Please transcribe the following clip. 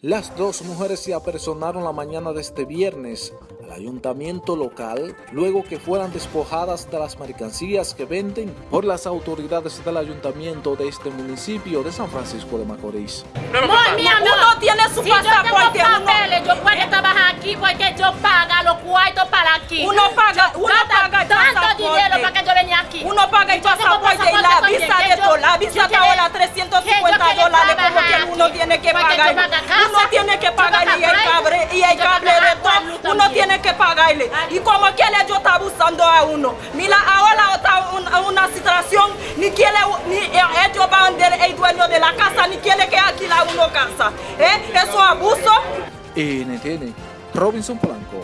Las dos mujeres se apersonaron la mañana de este viernes al ayuntamiento local luego que fueran despojadas de las mercancías que venden por las autoridades del ayuntamiento de este municipio de San Francisco de Macorís. No, mi amor, Uno tiene su si yo pasaporte, tengo uno- papeles, yo puedo trabajar aquí porque yo pago los cuartos para aquí. Uno paga- Yo uno paga el tanto pasaporte. dinero para que yo venga aquí. Uno paga el Yo tengo pasaporte y la visa de yo- todo. La visa yo está quiero- ahora que 350 yo quiero dólares como trabajar que uno aquí. Tiene que pagar. Uno tiene que pagarle y el cable, y el cable de todo. Uno tiene que pagarle. Y como quiere yo está abusando a uno. Mira, ahora está una, una situación, ni quiere, ni eh, ellos van del el dueño de la casa, ni quiere que alquila uno casa. ¿Eh? Eso es abuso. NTN, Robinson Polanco.